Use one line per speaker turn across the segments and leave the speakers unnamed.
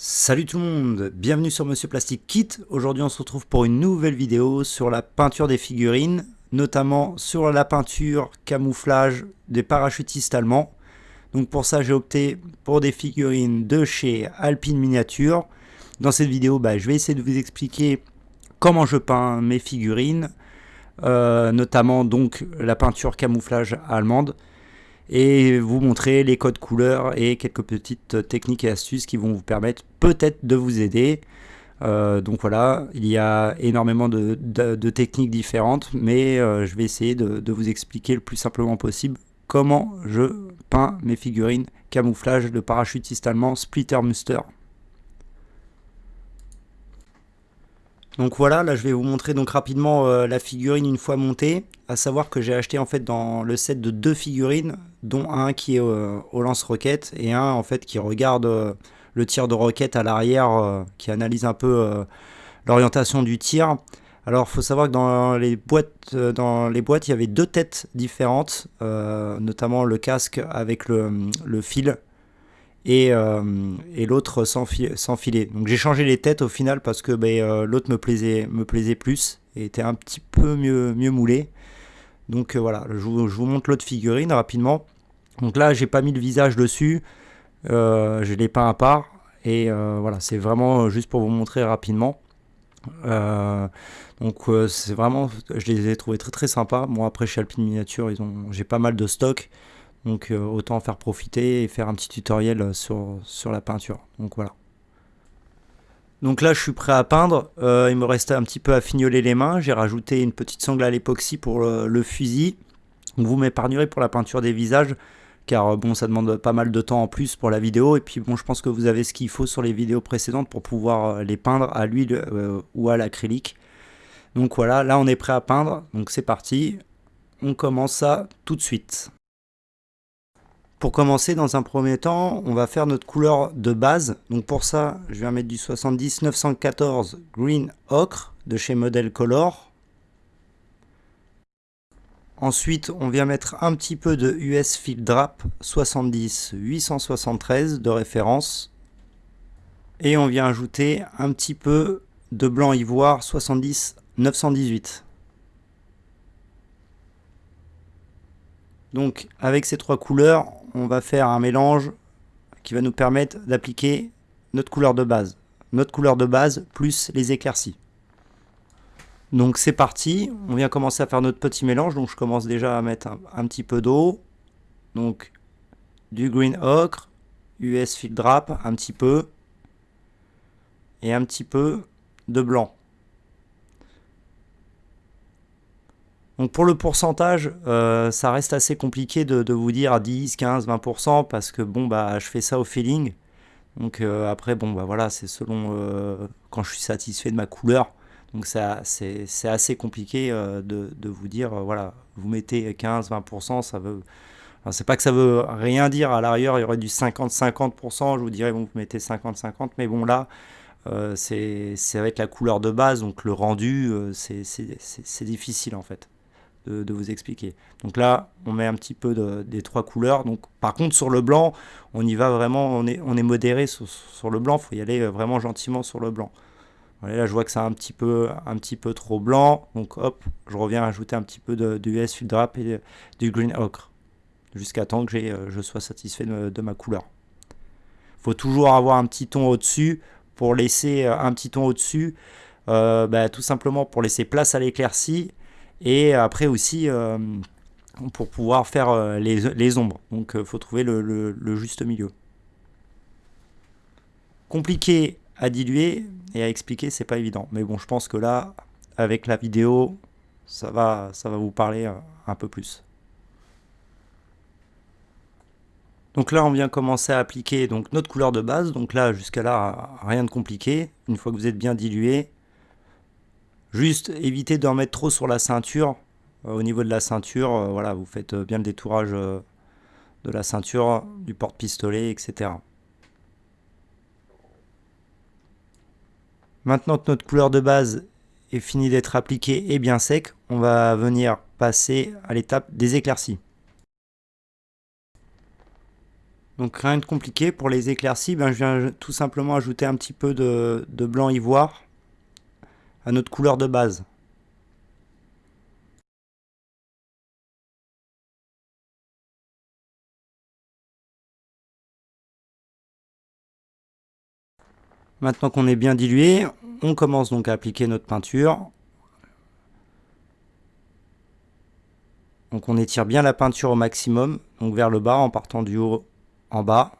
Salut tout le monde, bienvenue sur Monsieur Plastic Kit. Aujourd'hui on se retrouve pour une nouvelle vidéo sur la peinture des figurines, notamment sur la peinture camouflage des parachutistes allemands. Donc pour ça j'ai opté pour des figurines de chez Alpine Miniature. Dans cette vidéo bah, je vais essayer de vous expliquer comment je peins mes figurines, euh, notamment donc la peinture camouflage allemande et vous montrer les codes couleurs et quelques petites techniques et astuces qui vont vous permettre peut-être de vous aider. Euh, donc voilà, il y a énormément de, techniques différentes, mais euh, je vais essayer de, vous expliquer le plus simplement possible comment je peins mes figurines camouflage de parachutiste allemand Splitter Muster. Donc voilà, là je vais vous montrer donc rapidement euh, la figurine une fois montée. À savoir que j'ai acheté en fait dans le set de deux figurines, dont un qui est euh, au lance-roquette et un en fait qui regarde euh, le tir de roquette à l'arrière, qui analyse un peu l'orientation du tir. Alors il faut savoir que dans les boîtes, dans les boîtes, il y avait deux têtes différentes, notamment le casque avec le fil euh, et, l'autre sans, filet. Donc j'ai changé les têtes au final parce que ben, euh, l'autre me plaisait, me plaisait plus et était un petit peu mieux, mieux moulé. Donc euh, voilà, je vous, montre l'autre figurine rapidement. Donc là, j'ai pas mis le visage dessus, je l'ai peint à part. Et voilà, c'est vraiment juste pour vous montrer rapidement. donc c'est vraiment, je les ai trouvés très très sympas. Moi après chez Alpine Miniature, j'ai pas mal de stock. Donc euh, autant faire profiter et faire un petit tutoriel euh, sur, la peinture. Donc voilà. Donc là je suis prêt à peindre, euh, il me restait un petit peu à fignoler les mains, j'ai rajouté une petite sangle à l'époxy pour le, fusil. vous m'épargnerez pour la peinture des visages, car bon ça demande pas mal de temps en plus pour la vidéo, et puis bon je pense que vous avez ce qu'il faut sur les vidéos précédentes pour pouvoir les peindre à l'huile ou à l'acrylique. Donc voilà, là on est prêt à peindre, donc c'est parti, on commence ça tout de suite. Pour commencer, dans un premier temps, on va faire notre couleur de base. Donc pour ça, je vais mettre du 70 914 Green Ocre de chez Model Color. Ensuite, on vient mettre un petit peu de US Field Drap 70 873 de référence. Et on vient ajouter un petit peu de blanc ivoire 70 918. Donc avec ces trois couleurs, on va faire un mélange qui va nous permettre d'appliquer notre couleur de base. Notre couleur de base plus les éclaircies. Donc c'est parti, on vient commencer à faire notre petit mélange. Donc je commence déjà à mettre un, petit peu d'eau. Donc du green ocre, US field drap, un petit peu. Et un petit peu de blanc. Donc pour le pourcentage, euh, ça reste assez compliqué de, vous dire à 10, 15, 20% parce que bon bah je fais ça au feeling. Donc euh, après bon bah voilà c'est selon euh, quand je suis satisfait de ma couleur. Donc c'est assez compliqué de, vous dire voilà vous mettez 15, 20%, ça veut c'est pas que ça veut rien dire, à l'arrière il y aurait du 50-50%, je vous dirais bon vous mettez 50-50, mais bon là c'est avec la couleur de base, donc le rendu c'est difficile en fait de, vous expliquer. Donc là, on met un petit peu des trois couleurs. Donc, par contre, sur le blanc, on y va vraiment, on est, on est modéré sur, le blanc. Faut y aller euh, vraiment gentiment sur le blanc. là, je vois que c'est un petit peu, un petit peu trop blanc. Donc, hop, je reviens ajouter un petit peu de, du US Drap et du Green Ocre. Jusqu'à temps que euh, je sois satisfait de, ma couleur. Faut toujours avoir un petit ton au-dessus pour laisser euh, un petit ton au-dessus. Bah, tout simplement pour laisser place à l'éclaircie et après aussi euh, pour pouvoir faire euh, les, ombres. Donc il euh, faut trouver le, juste milieu. Compliqué à diluer et à expliquer, c'est pas évident. Mais bon, je pense que là, avec la vidéo, ça va, ça va vous parler un peu plus. Donc là, on vient commencer à appliquer donc, notre couleur de base. Donc là, jusqu'à là, rien de compliqué. Une fois que vous êtes bien dilué, Juste évitez d'en mettre trop sur la ceinture. Euh, au niveau de la ceinture, euh, voilà, vous faites euh, bien le détourage de la ceinture, du porte-pistolet, etc. Maintenant que notre couleur de base est finie d'être appliquée et bien sec, on va venir passer à l'étape des éclaircies. Donc rien de compliqué. Pour les éclaircies, ben, je viens tout simplement ajouter un petit peu de blanc ivoire à notre couleur de base. Maintenant qu'on est bien dilué, on commence donc à appliquer notre peinture. Donc on étire bien la peinture au maximum, donc vers le bas en partant du haut en bas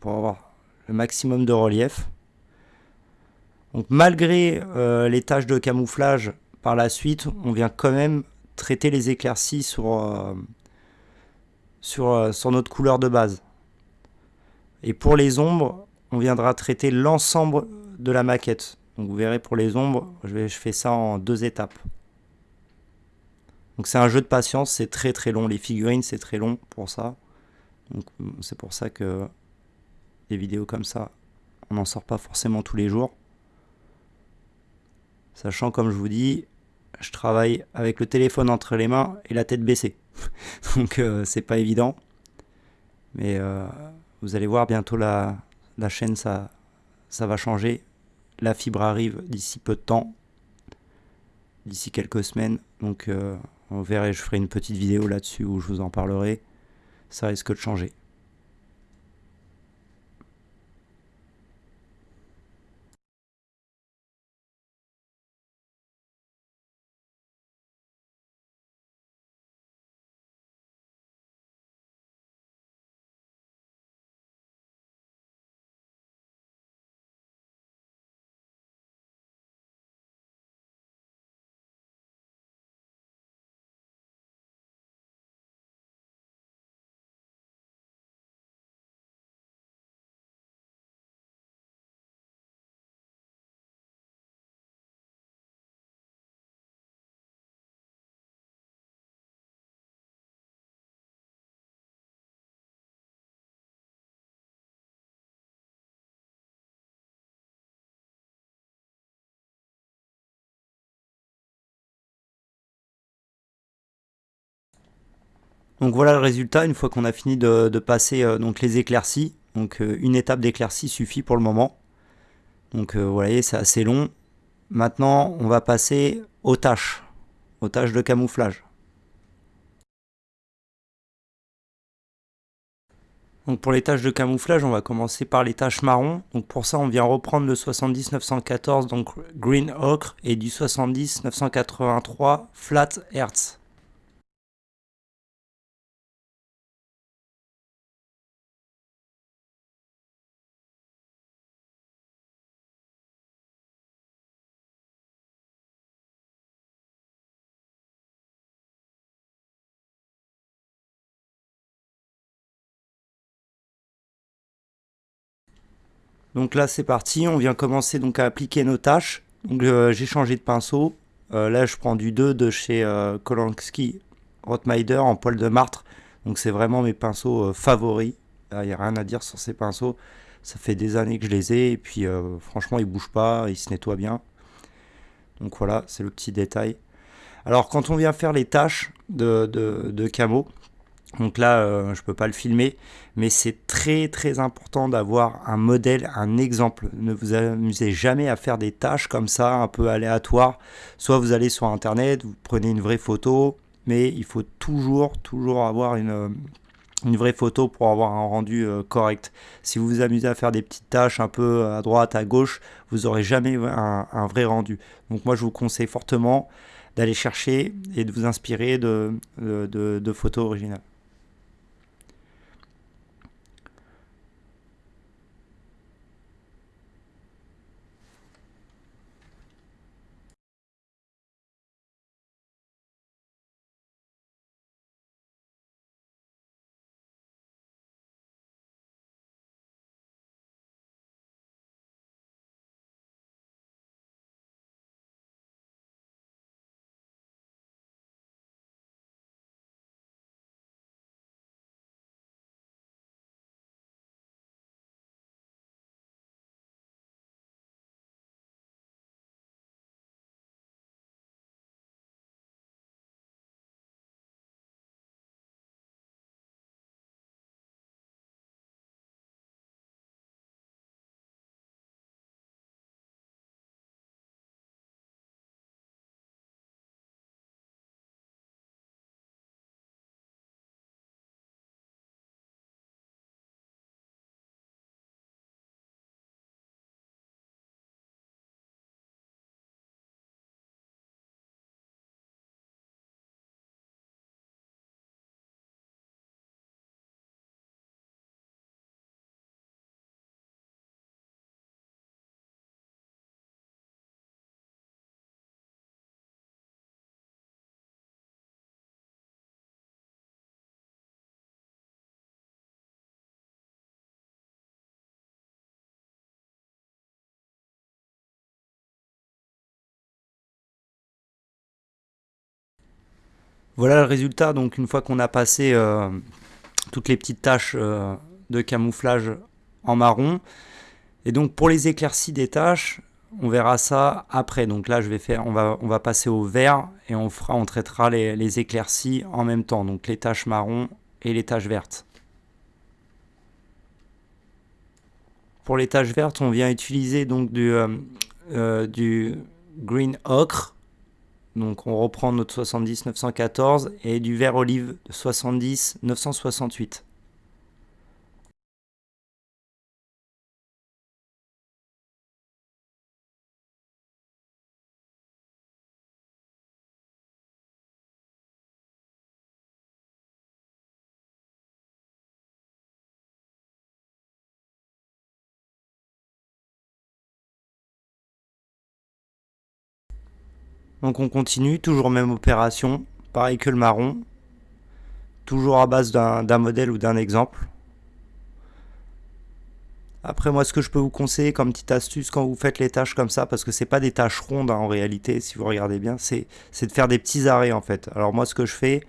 pour avoir le maximum de relief. Donc malgré euh, les tâches de camouflage par la suite, on vient quand même traiter les éclaircies sur, euh, euh, sur notre couleur de base. Et pour les ombres, on viendra traiter l'ensemble de la maquette. Donc vous verrez pour les ombres, je, je fais ça en deux étapes. Donc c'est un jeu de patience, c'est très très long. Les figurines, c'est très long pour ça. Donc c'est pour ça que des vidéos comme ça, on n'en sort pas forcément tous les jours. Sachant, comme je vous dis, je travaille avec le téléphone entre les mains et la tête baissée. Donc euh, c'est pas évident. Mais euh, vous allez voir bientôt la, la chaîne, ça, ça va changer. La fibre arrive d'ici peu de temps. D'ici quelques semaines. Donc euh, on verra, je ferai une petite vidéo là-dessus où je vous en parlerai ça risque de changer. Donc voilà le résultat une fois qu'on a fini de, passer euh, donc les éclaircies. Donc euh, une étape d'éclaircie suffit pour le moment. Donc euh, vous voyez c'est assez long. Maintenant on va passer aux tâches, aux tâches de camouflage. Donc pour les tâches de camouflage, on va commencer par les tâches marron. Donc pour ça, on vient reprendre le 70-914, donc Green Ocre, et du 70-983 Flat Earth. Donc là c'est parti, on vient commencer donc à appliquer nos tâches. Euh, j'ai changé de pinceau. Euh, là je prends du 2 de chez euh, Rottmeider en poil de martre. Donc c'est vraiment mes pinceaux favoris. Il n'y a rien à dire sur ces pinceaux. Ça fait des années que je les ai et puis franchement ils bougent pas, ils se nettoient bien. Donc voilà, c'est le petit détail. Alors quand on vient faire les tâches de, de camo, donc là, euh, je ne peux pas le filmer, mais c'est très très important d'avoir un modèle, un exemple. Ne vous amusez jamais à faire des tâches comme ça, un peu aléatoires. Soit vous allez sur Internet, vous prenez une vraie photo, mais il faut toujours, toujours avoir une, une vraie photo pour avoir un rendu euh, correct. Si vous vous amusez à faire des petites tâches un peu à droite, à gauche, vous n'aurez jamais un, vrai rendu. Donc moi, je vous conseille fortement d'aller chercher et de vous inspirer de, de photos originales. Voilà le résultat, donc une fois qu'on a passé euh, toutes les petites taches euh, de camouflage en marron. Et donc pour les éclaircies des taches, on verra ça après. Donc là, je vais faire, on va, passer au vert et on fera, traitera les, les éclaircies en même temps. Donc les taches marron et les taches vertes. Pour les taches vertes, on vient utiliser donc du, euh, du green ocre. Donc on reprend notre 70 914 et du vert olive 70 968. Donc on continue, toujours même opération, pareil que le marron, toujours à base d'un modèle ou d'un exemple. Après moi ce que je peux vous conseiller comme petite astuce quand vous faites les tâches comme ça, parce que c'est pas des tâches rondes hein, en réalité si vous regardez bien, c'est de faire des petits arrêts en fait. Alors moi ce que je fais,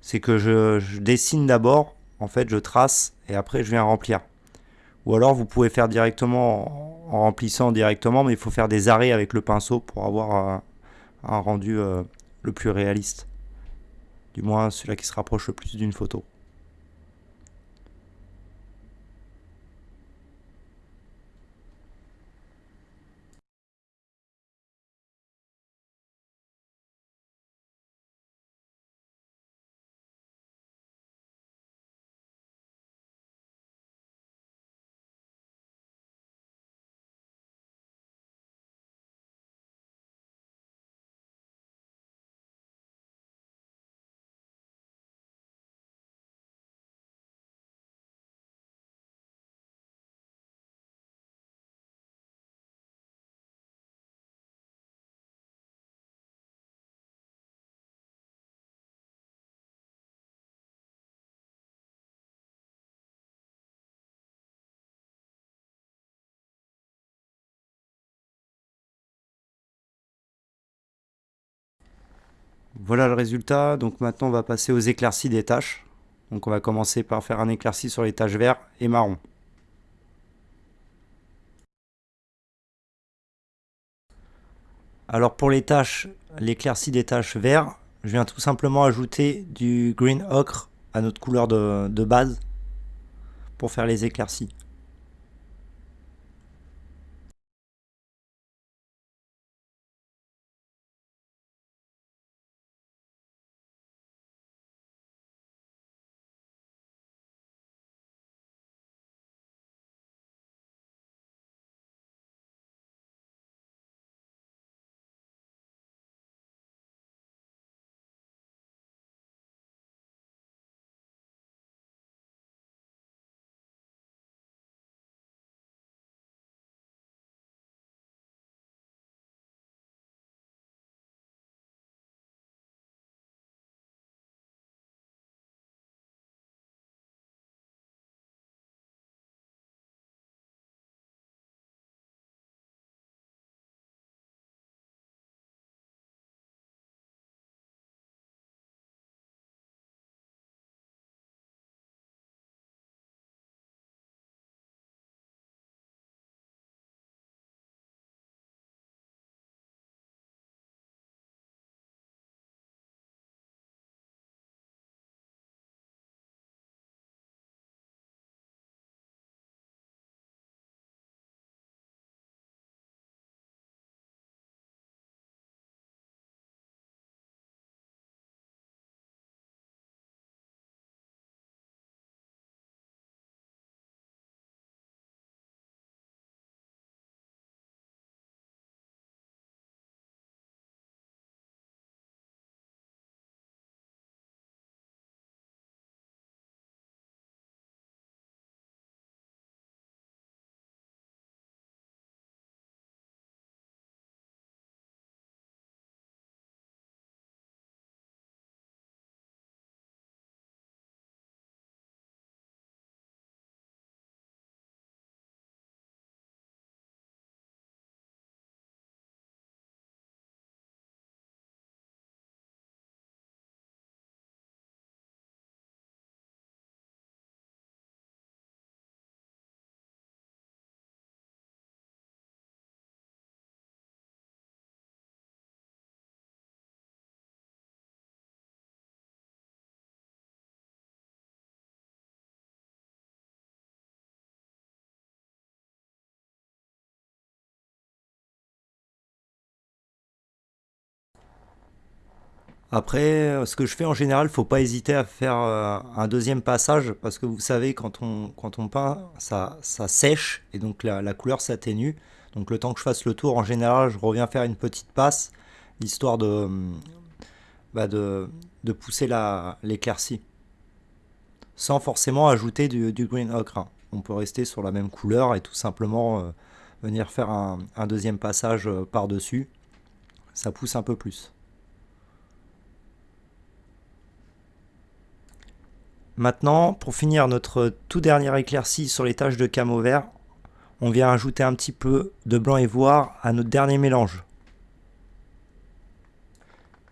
c'est que je, dessine d'abord, en fait je trace et après je viens remplir. Ou alors vous pouvez faire directement en, remplissant directement, mais il faut faire des arrêts avec le pinceau pour avoir un rendu euh, le plus réaliste. Du moins celui-là qui se rapproche le plus d'une photo. Voilà le résultat. Donc maintenant, on va passer aux éclaircies des tâches. Donc on va commencer par faire un éclairci sur les taches verts et marron. Alors pour les tâches, l'éclaircie des taches verts, je viens tout simplement ajouter du green ocre à notre couleur de, de base pour faire les éclaircies. Après, ce que je fais en général, faut pas hésiter à faire un deuxième passage parce que vous savez, quand on, quand on peint, ça, ça sèche et donc la, la couleur s'atténue. Donc le temps que je fasse le tour, en général, je reviens faire une petite passe, histoire de, bah de, de, pousser l'éclaircie. Sans forcément ajouter du, green ocre. Hein. On peut rester sur la même couleur et tout simplement euh, venir faire un, un deuxième passage euh, par-dessus. Ça pousse un peu plus. Maintenant, pour finir notre tout dernier éclairci sur les taches de camo vert, on vient ajouter un petit peu de blanc ivoire à notre dernier mélange.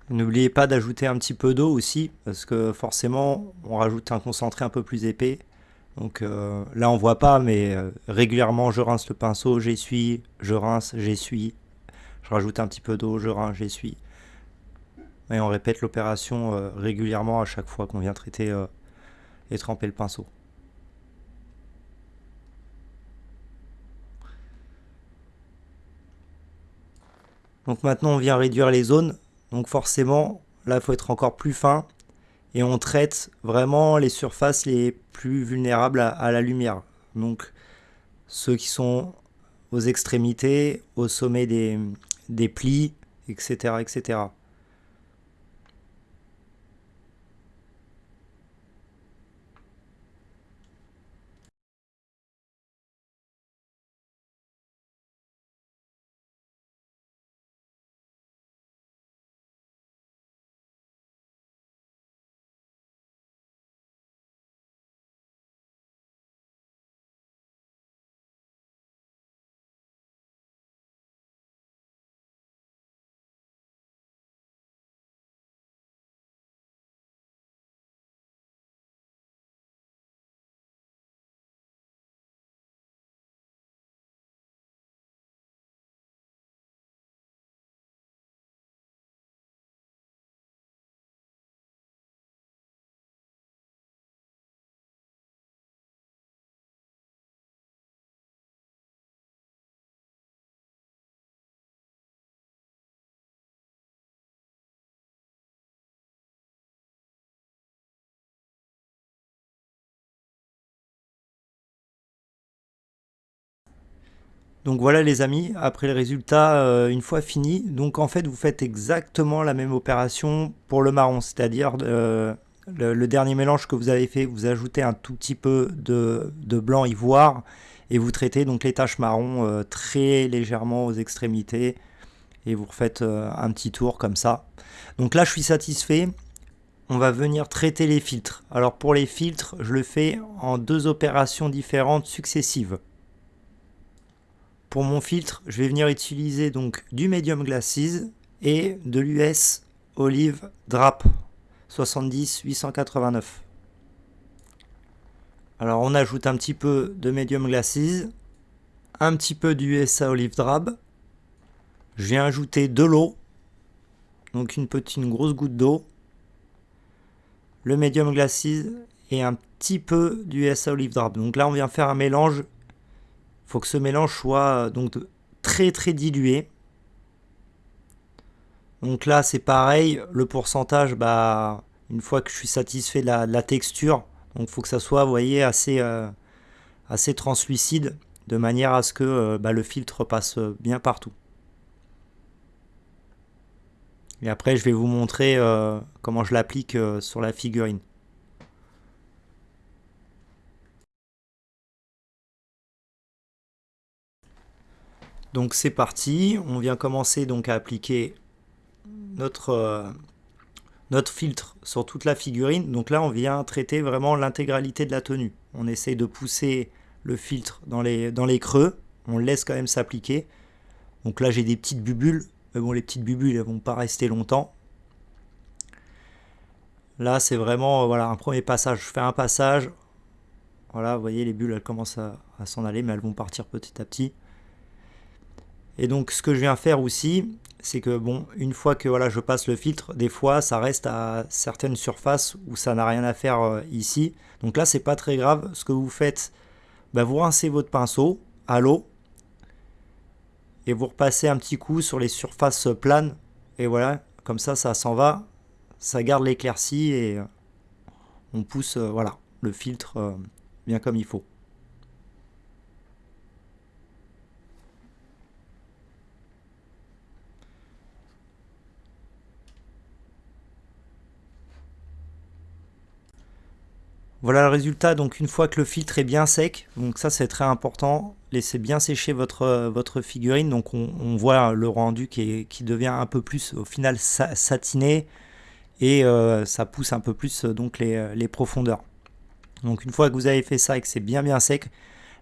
N'oubliez pas d'ajouter un petit peu d'eau aussi, parce que forcément, on rajoute un concentré un peu plus épais. Donc euh, là, on voit pas, mais euh, régulièrement, je rince le pinceau, j'essuie, je rince, j'essuie. Je rajoute un petit peu d'eau, je rince, j'essuie. Et on répète l'opération euh, régulièrement à chaque fois qu'on vient traiter et tremper le pinceau. Donc maintenant on vient réduire les zones. Donc forcément, là il faut être encore plus fin. Et on traite vraiment les surfaces les plus vulnérables à, la lumière. Donc ceux qui sont aux extrémités, au sommet des, des plis, etc. etc. Donc voilà les amis, après le résultat, euh, une fois fini, donc en fait vous faites exactement la même opération pour le marron, c'est-à-dire euh, le, dernier mélange que vous avez fait, vous ajoutez un tout petit peu de, blanc ivoire et vous traitez donc les taches marron euh, très légèrement aux extrémités et vous refaites un petit tour comme ça. Donc là je suis satisfait, on va venir traiter les filtres. Alors pour les filtres, je le fais en deux opérations différentes successives. Pour mon filtre, je vais venir utiliser donc du Medium Glasses et de l'US Olive Drap 70 889. Alors on ajoute un petit peu de Medium Glasses, un petit peu d'USA Olive Drab. Je viens ajouter de l'eau, donc une petite grosse goutte d'eau, le Medium Glasses et un petit peu d'USA Olive Drab. Donc là on vient faire un mélange faut que ce mélange soit euh, donc très très dilué. Donc là c'est pareil, le pourcentage, bah, une fois que je suis satisfait de la, texture, donc faut que ça soit, euh, assez translucide, de manière à ce que euh, bah, le filtre passe bien partout. Et après je vais vous montrer comment je l'applique sur la figurine. Donc c'est parti, on vient commencer donc à appliquer notre, euh, notre filtre sur toute la figurine. Donc là on vient traiter vraiment l'intégralité de la tenue. On essaye de pousser le filtre dans les, creux, on laisse quand même s'appliquer. Donc là j'ai des petites bubules, mais bon les petites bubules elles vont pas rester longtemps. Là c'est vraiment voilà un premier passage, je fais un passage, voilà vous voyez les bulles elles commencent à s'en aller mais elles vont partir petit à petit. Et donc ce que je viens faire aussi, c'est que bon, une fois que voilà, je passe le filtre, des fois ça reste à certaines surfaces où ça n'a rien à faire euh, ici. Donc là c'est pas très grave. Ce que vous faites, bah, vous rincez votre pinceau à l'eau et vous repassez un petit coup sur les surfaces planes. Et voilà, comme ça ça s'en va. ça garde l'éclaircie et on pousse voilà, le filtre bien comme il faut. Voilà le résultat, donc une fois que le filtre est bien sec, donc ça c'est très important, laissez bien sécher votre, votre figurine, donc on, voit le rendu qui, devient un peu plus au final satiné et euh, ça pousse un peu plus donc les, profondeurs. Donc une fois que vous avez fait ça et que c'est bien bien sec,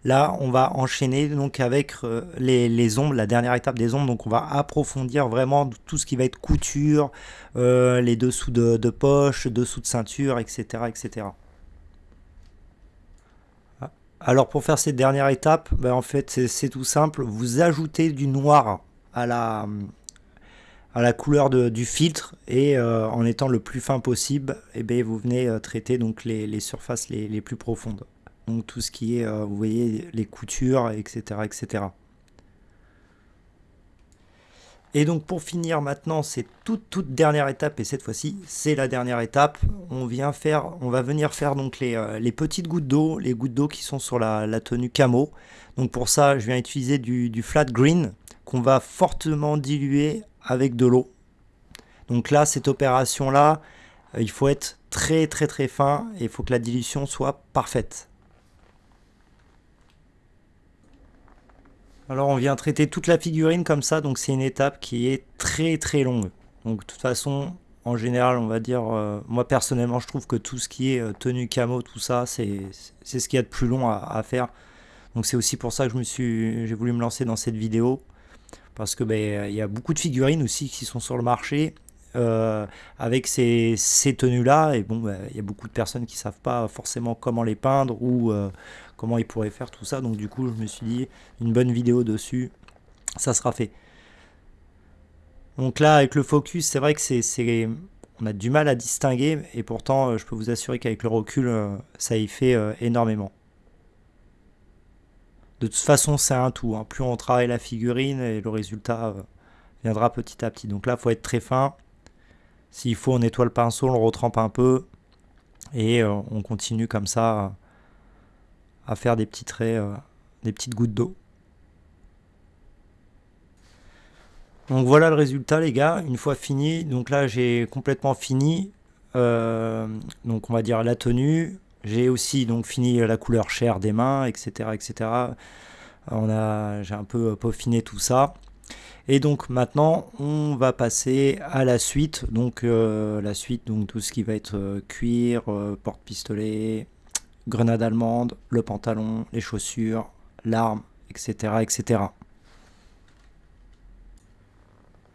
là on va enchaîner donc avec euh, les, ombres, la dernière étape des ombres, donc on va approfondir vraiment tout ce qui va être couture, euh, les dessous de, de poche, dessous de ceinture, etc. etc. Alors pour faire cette dernière étape, ben, en fait c'est tout simple, vous ajoutez du noir à la, couleur du filtre et euh, en étant le plus fin possible, eh ben, vous venez euh, traiter donc les, surfaces les, plus profondes. Donc tout ce qui est, euh, vous voyez, les coutures, etc. etc. Et donc pour finir maintenant, c'est toute toute dernière étape, et cette fois-ci, c'est la dernière étape. On, vient faire, on va venir faire donc les, euh, les petites gouttes d'eau, les gouttes d'eau qui sont sur la, tenue camo. Donc pour ça, je viens utiliser du, flat green qu'on va fortement diluer avec de l'eau. Donc là, cette opération-là, euh, il faut être très très très fin et il faut que la dilution soit parfaite. Alors on vient traiter toute la figurine comme ça, donc c'est une étape qui est très très longue. Donc de toute façon, en général, on va dire, euh, moi personnellement, je trouve que tout ce qui est euh, tenue camo, tout ça, c'est ce qu'il y a de plus long à, faire. Donc c'est aussi pour ça que j'ai voulu me lancer dans cette vidéo, parce que ben, il y a beaucoup de figurines aussi qui sont sur le marché euh, avec ces, tenues-là. Et bon, ben, il y a beaucoup de personnes qui savent pas forcément comment les peindre ou comment ils pourraient faire tout ça. Donc du coup, je me suis dit, une bonne vidéo dessus, ça sera fait. Donc là, avec le focus, c'est vrai que c'est, on a du mal à distinguer, et pourtant, euh, je peux vous assurer qu'avec le recul, euh, ça y fait euh, énormément. De toute façon, c'est un tout. Hein. Plus on travaille la figurine, et le résultat viendra petit à petit. Donc là, il faut être très fin. S'il faut, on nettoie le pinceau, on le retrempe un peu, et on continue comme ça à faire des petits traits, euh, des petites gouttes d'eau. Donc voilà le résultat les gars, une fois fini, donc là j'ai complètement fini, euh, donc on va dire la tenue, j'ai aussi donc fini la couleur chair des mains, etc. etc. On a, j'ai un peu peaufiné tout ça. Et donc maintenant on va passer à la suite, donc euh, la suite, donc tout ce qui va être cuir, porte-pistolet, grenade allemande, le pantalon, les chaussures, l'arme, etc., etc.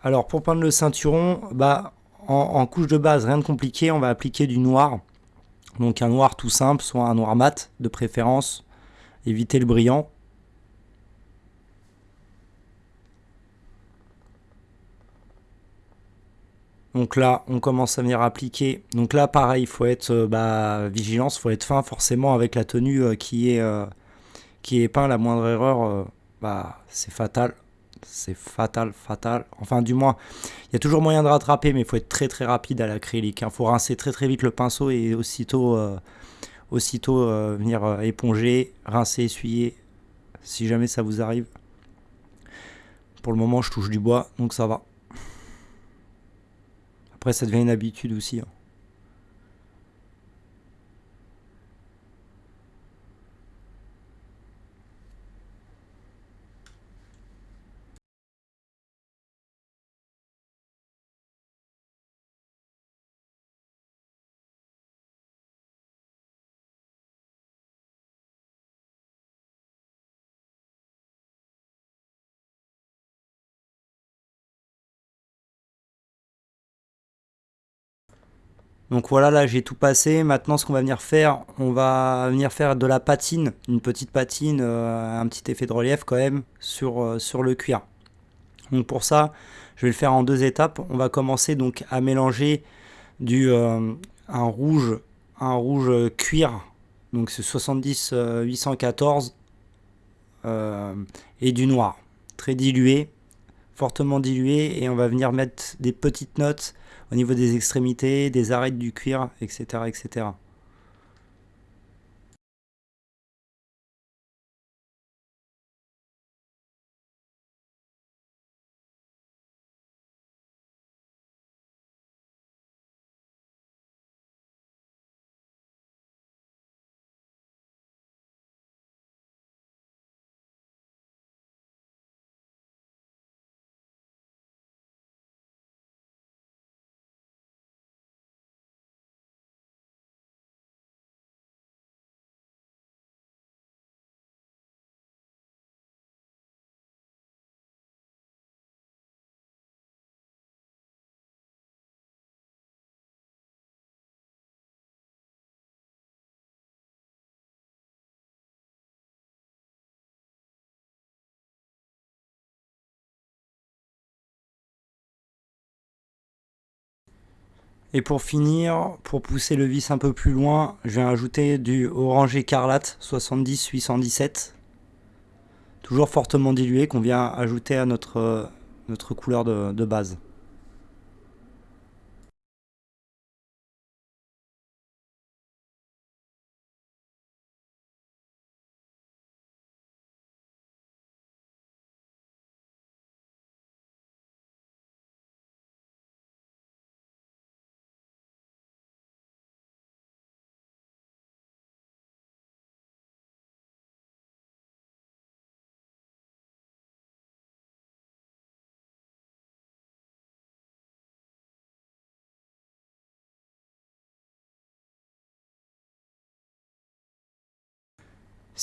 Alors pour peindre le ceinturon, bah, en, couche de base, rien de compliqué, on va appliquer du noir. Donc un noir tout simple, soit un noir mat de préférence, éviter le brillant. Donc là, on commence à venir appliquer. Donc là, pareil, il faut être euh, bah, vigilance, il faut être fin forcément avec la tenue euh, qui, est, euh, qui est peint. La moindre erreur, bah, c'est fatal. C'est fatal, fatal. Enfin, du moins, il y a toujours moyen de rattraper, mais il faut être très très rapide à l'acrylique. Il faut rincer très très vite le pinceau et aussitôt, aussitôt venir éponger, rincer, essuyer, si jamais ça vous arrive. Pour le moment, je touche du bois, donc ça va. Après, ça devient une habitude aussi. Hein. Donc voilà, là j'ai tout passé. Maintenant, ce qu'on va venir faire, on va venir faire de la patine, une petite patine, euh, un petit effet de relief quand même sur, euh, sur le cuir. Donc pour ça, je vais le faire en deux étapes. On va commencer donc à mélanger du euh, un rouge, un rouge cuir, donc c'est 70 814 et du noir, très dilué, fortement dilué et on va venir mettre des petites notes au niveau des extrémités, des arêtes du cuir, etc. etc. Et pour finir, pour pousser le vis un peu plus loin, je vais ajouter du orange écarlate 70 817. Toujours fortement dilué qu'on vient ajouter à notre, notre couleur de base.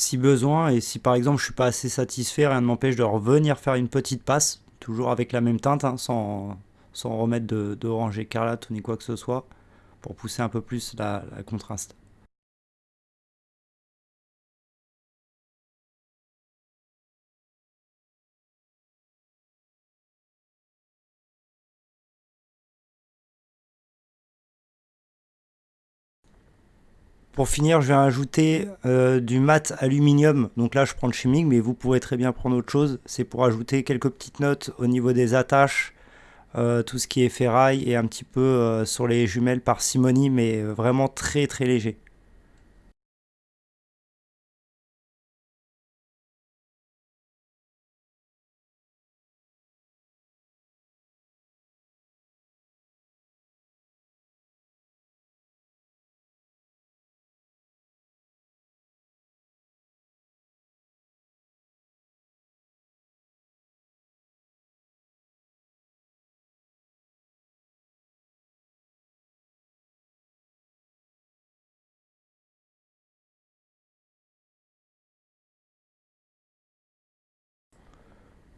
Si besoin, et si par exemple je suis pas assez satisfait, rien ne m'empêche de revenir faire une petite passe, toujours avec la même teinte, hein, sans, sans, remettre d'orange écarlate ou ni quoi que ce soit, pour pousser un peu plus la contraste. Pour finir, je vais ajouter euh, du mat aluminium. Donc là, je prends le chimique, mais vous pourrez très bien prendre autre chose. C'est pour ajouter quelques petites notes au niveau des attaches, euh, tout ce qui est ferraille et un petit peu euh, sur les jumelles parcimonie, mais vraiment très très léger.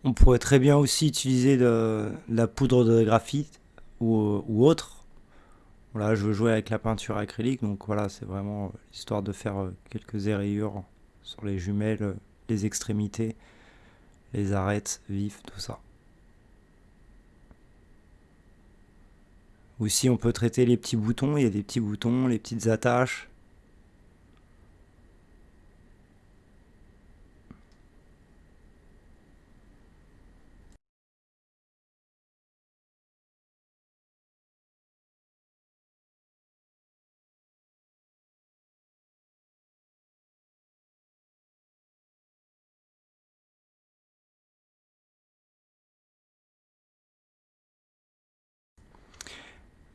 On pourrait très bien aussi utiliser de, la poudre de graphite ou, autre. Voilà, je veux jouer avec la peinture acrylique, donc voilà, c'est vraiment histoire de faire euh, quelques érayures sur les jumelles, les extrémités, les arêtes vifs, tout ça. Aussi, on peut traiter les petits boutons, il y a des petits boutons, les petites attaches,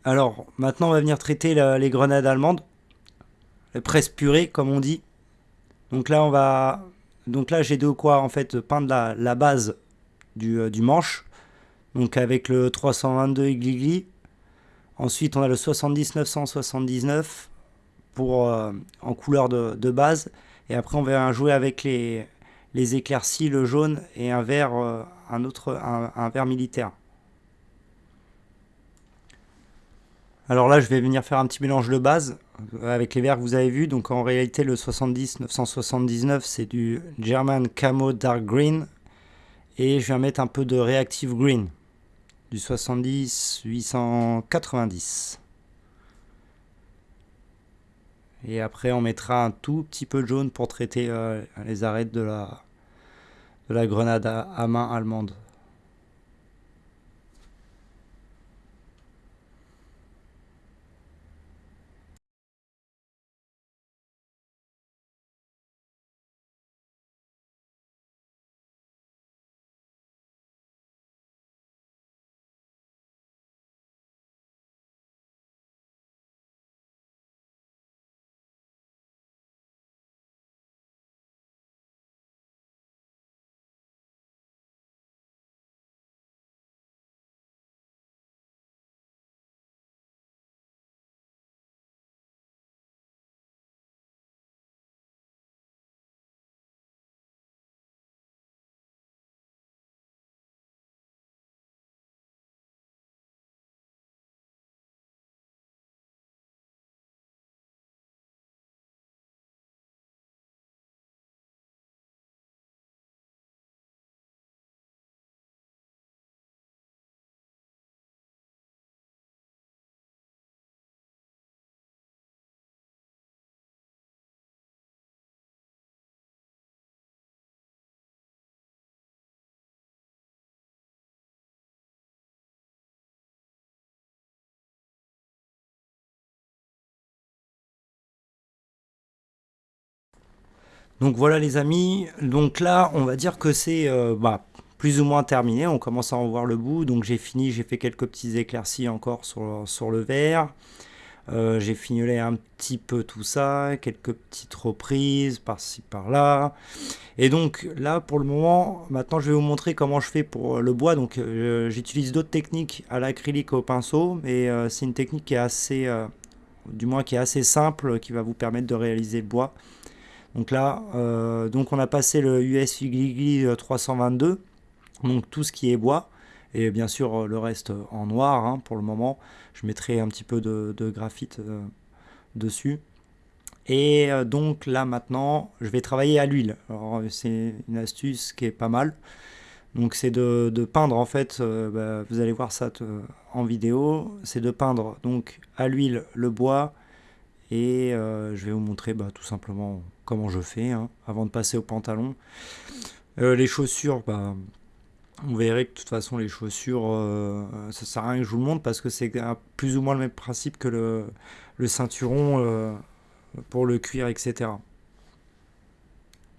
Alors, maintenant, on va venir traiter les grenades allemandes. Les presses purées, comme on dit. Donc là, on va... Donc là, j'ai de quoi, en fait, peindre la, base euh, du, manche. Donc avec le 322 Igligli. Ensuite, on a le 70 979 pour, euh, en couleur de, base. Et après, on va jouer avec les, les éclaircies, le jaune et un vert, euh, un autre, un vert militaire. Alors là, je vais venir faire un petit mélange de base euh, avec les verts que vous avez vus. Donc en réalité, le 70 979, c'est du German Camo Dark Green. Et je vais mettre un peu de Reactive Green, du 70 890. Et après, on mettra un tout petit peu de jaune pour traiter euh, les arêtes de la grenade à main allemande. Donc voilà les amis, donc là on va dire que c'est euh, bah, plus ou moins terminé, on commence à en voir le bout, donc j'ai fini, j'ai fait quelques petits éclaircies encore sur, le verre, euh, j'ai fignolé un petit peu tout ça, quelques petites reprises par-ci par-là. Et donc là pour le moment, maintenant je vais vous montrer comment je fais pour le bois. Donc euh, j'utilise d'autres techniques à l'acrylique au pinceau, mais c'est une technique qui est assez, du moins qui est assez simple, qui va vous permettre de réaliser le bois. Donc là, euh, donc on a passé le US Gligli 322, donc tout ce qui est bois, et bien sûr euh, le reste en noir hein, pour le moment. Je mettrai un petit peu de, graphite euh, dessus. Et donc là maintenant, je vais travailler à l'huile. C'est une astuce qui est pas mal. Donc c'est de, peindre en fait, bah, vous allez voir ça en vidéo, c'est de peindre donc à l'huile le bois et je vais vous montrer bah, tout simplement comment je fais hein, avant de passer au pantalon. Euh, les chaussures, bah, on verrait que de toute façon les chaussures, euh, ça sert à rien que je vous le montre parce que c'est plus ou moins le même principe que le, ceinturon euh, pour le cuir, etc.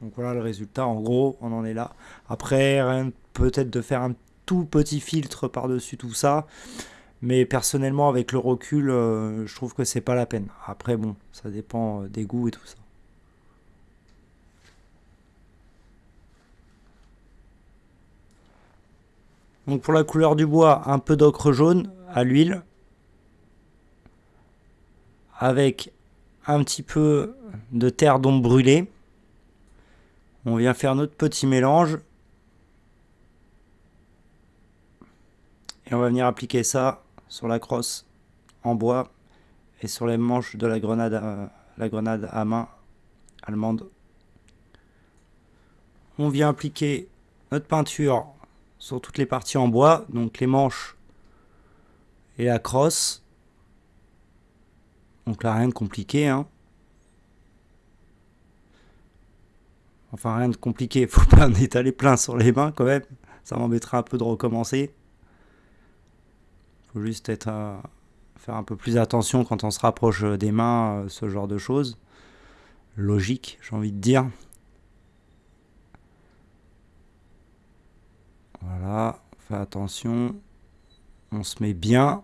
Donc voilà le résultat, en gros, on en est là. Après, peut-être de faire un tout petit filtre par-dessus tout ça. Mais personnellement, avec le recul, je trouve que c'est pas la peine. Après, bon, ça dépend des goûts et tout ça. Pour la couleur du bois, un peu d'ocre jaune à l'huile. Avec un petit peu de terre d'ombre brûlée. On vient faire notre petit mélange. Et on va venir appliquer ça sur la crosse en bois et sur les manches de la grenade à, la grenade à main allemande. On vient appliquer notre peinture sur toutes les parties en bois, donc les manches et la crosse. Donc là, rien de compliqué. Hein. Enfin, rien de compliqué. Faut pas en étaler plein sur les mains quand même. Ça m'embêtera un peu de recommencer. Faut juste à faire un peu plus attention quand on se rapproche des mains, euh, ce genre de choses. Logique, j'ai envie de dire. Voilà, on fait attention. On se met bien.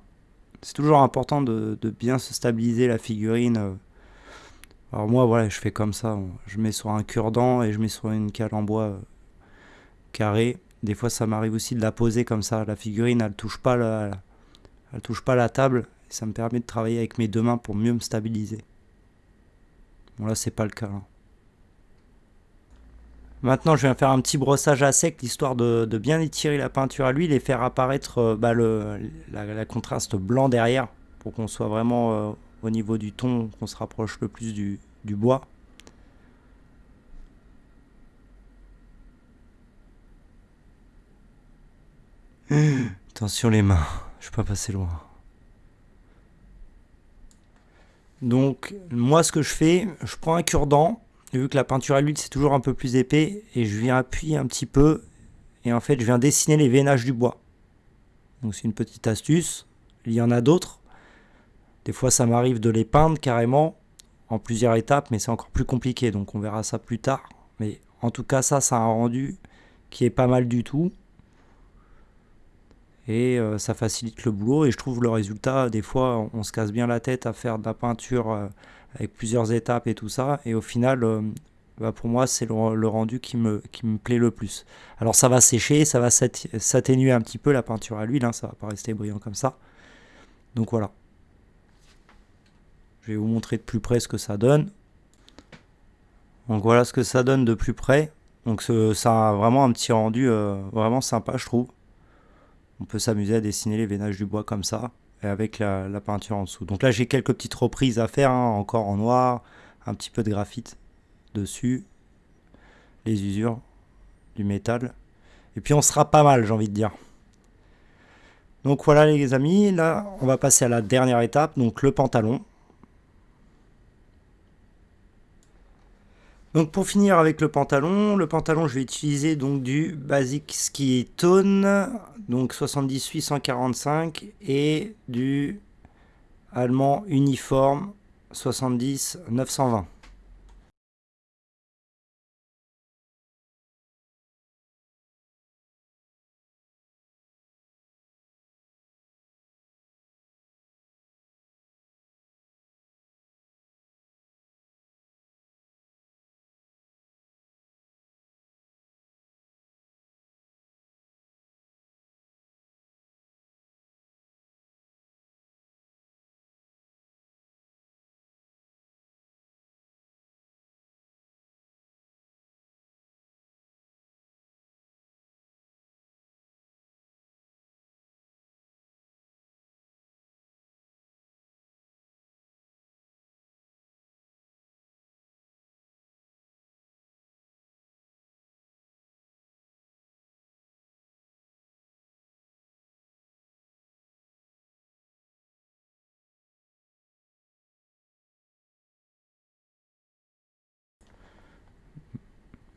C'est toujours important de, bien se stabiliser la figurine. Alors moi, voilà, je fais comme ça. Je mets sur un cure-dent et je mets sur une cale en bois euh, carré. Des fois, ça m'arrive aussi de la poser comme ça. La figurine, elle touche pas la, elle touche pas la table. ça me permet de travailler avec mes deux mains pour mieux me stabiliser. Bon là, c'est pas le cas. Hein. Maintenant, je vais faire un petit brossage à sec, histoire de, bien étirer la peinture à l'huile et faire apparaître euh, bah, le, contraste blanc derrière, pour qu'on soit vraiment euh, au niveau du ton, qu'on se rapproche le plus du, bois. Attention les mains, je peux pas passer loin. Donc, moi, ce que je fais, je prends un cure-dent, vu que la peinture à l'huile c'est toujours un peu plus épais et je viens appuyer un petit peu et en fait je viens dessiner les veinages du bois. Donc c'est une petite astuce, il y en a d'autres. Des fois ça m'arrive de les peindre carrément en plusieurs étapes mais c'est encore plus compliqué donc on verra ça plus tard. Mais en tout cas ça, ça a un rendu qui est pas mal du tout et euh, ça facilite le boulot et je trouve le résultat des fois on se casse bien la tête à faire de la peinture euh, avec plusieurs étapes et tout ça. Et au final euh, bah, pour moi c'est le, rendu qui me, qui me plaît le plus. Alors ça va sécher ça va s'atténuer un petit peu la peinture à l'huile hein, ça va pas rester brillant comme ça. Donc voilà. Je vais vous montrer de plus près ce que ça donne. Donc voilà ce que ça donne de plus près. Donc ça a vraiment un petit rendu vraiment sympa je trouve. On peut s'amuser à dessiner les veinages du bois comme ça, avec la, peinture en dessous. Donc là, j'ai quelques petites reprises à faire, hein, encore en noir, un petit peu de graphite dessus, les usures du métal. Et puis on sera pas mal, j'ai envie de dire. Donc voilà les amis, là on va passer à la dernière étape, donc le pantalon. Donc pour finir avec le pantalon, le pantalon je vais utiliser donc du Basic Ski Tone, donc 78 145 et du allemand uniforme 70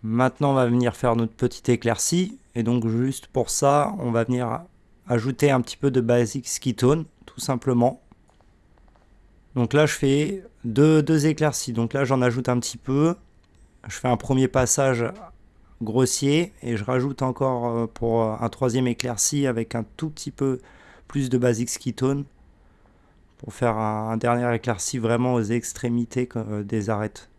Maintenant, on va venir faire notre petite éclaircie. Et donc, juste pour ça, on va venir ajouter un petit peu de basic skitone, tout simplement. Donc là, je fais deux, éclaircies. Donc là, j'en ajoute un petit peu. Je fais un premier passage grossier et je rajoute encore euh, pour un troisième éclairci avec un tout petit peu plus de basic skitone pour faire un, dernier éclairci vraiment aux extrémités euh, des arêtes.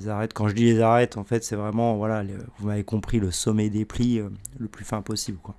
Les arêtes, quand je dis les arêtes, en fait, c'est vraiment, voilà, vous m'avez compris, le sommet des plis euh, le plus fin possible, quoi.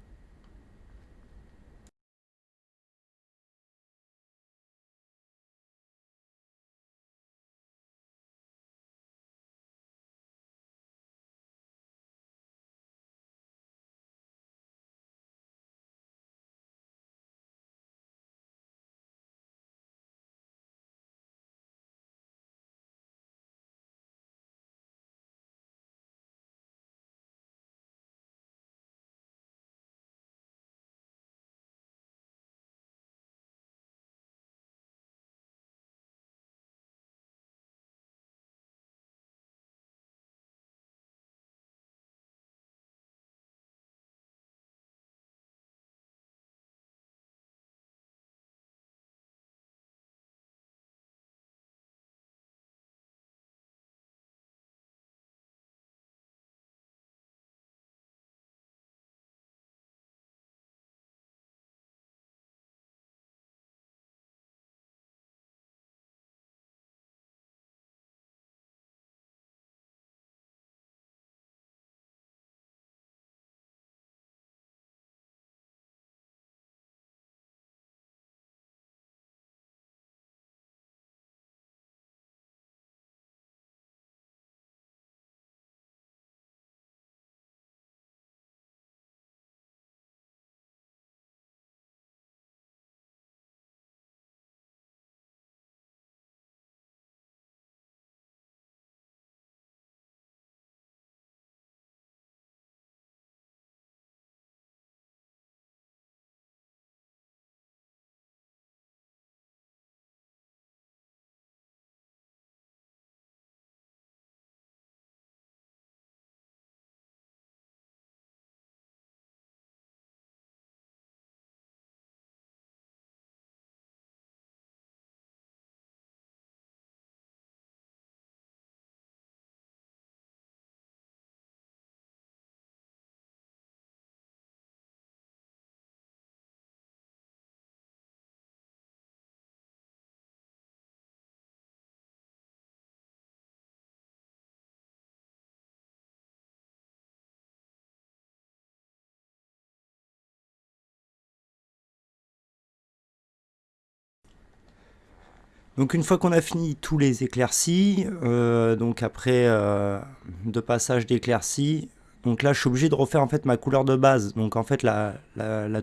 Donc une fois qu'on a fini tous les éclaircies, euh, donc après euh, deux passages d'éclaircies, donc là je suis obligé de refaire en fait ma couleur de base. Donc en fait la,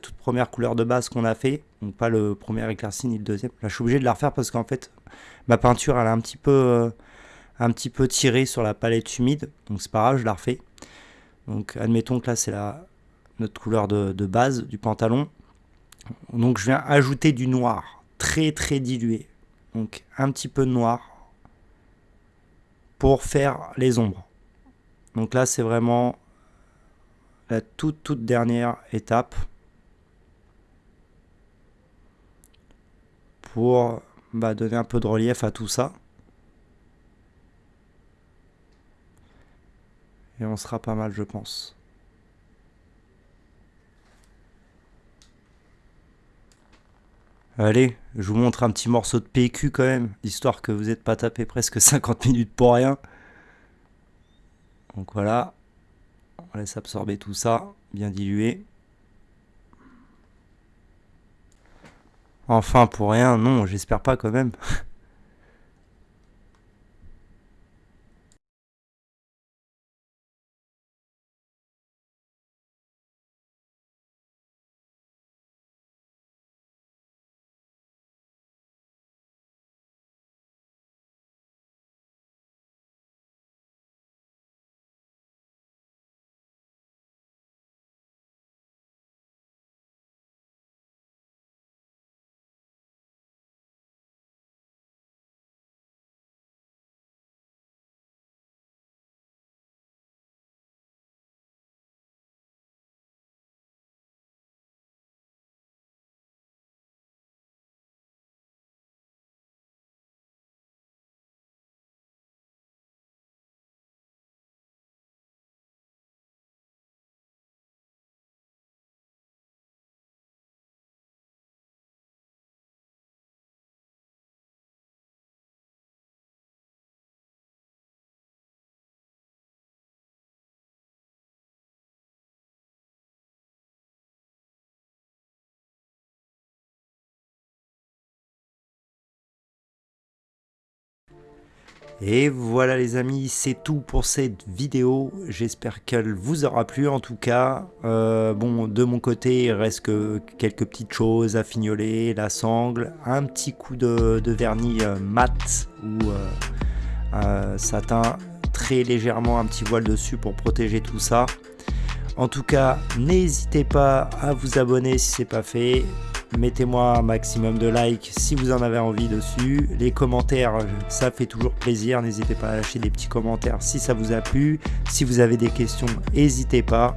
toute première couleur de base qu'on a fait, donc pas le premier éclairci ni le deuxième, là je suis obligé de la refaire parce qu'en fait ma peinture elle a un petit peu, euh, un petit peu tiré sur la palette humide, donc c'est pas grave, je la refais. Donc admettons que là c'est notre couleur de base du pantalon. Donc je viens ajouter du noir, très très dilué donc un petit peu de noir pour faire les ombres. Donc là c'est vraiment la toute toute dernière étape pour bah, donner un peu de relief à tout ça. Et on sera pas mal je pense. Allez, je vous montre un petit morceau de PQ quand même, histoire que vous n'êtes pas tapé presque 50 minutes pour rien. Donc voilà, on laisse absorber tout ça, bien dilué. Enfin, pour rien, non, j'espère pas quand même. Et voilà les amis, c'est tout pour cette vidéo. J'espère qu'elle vous aura plu en tout cas. Euh, bon, de mon côté, il reste que quelques petites choses à fignoler, la sangle, un petit coup de, vernis euh, mat ou euh, satin, très légèrement un petit voile dessus pour protéger tout ça. En tout cas, n'hésitez pas à vous abonner si ce n'est pas fait. Mettez-moi un maximum de likes si vous en avez envie dessus. Les commentaires, ça fait toujours plaisir. N'hésitez pas à lâcher des petits commentaires si ça vous a plu. Si vous avez des questions, n'hésitez pas.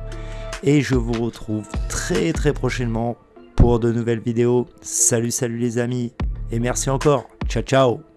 Et je vous retrouve très très prochainement pour de nouvelles vidéos. Salut, salut les amis. Et merci encore. Ciao, ciao.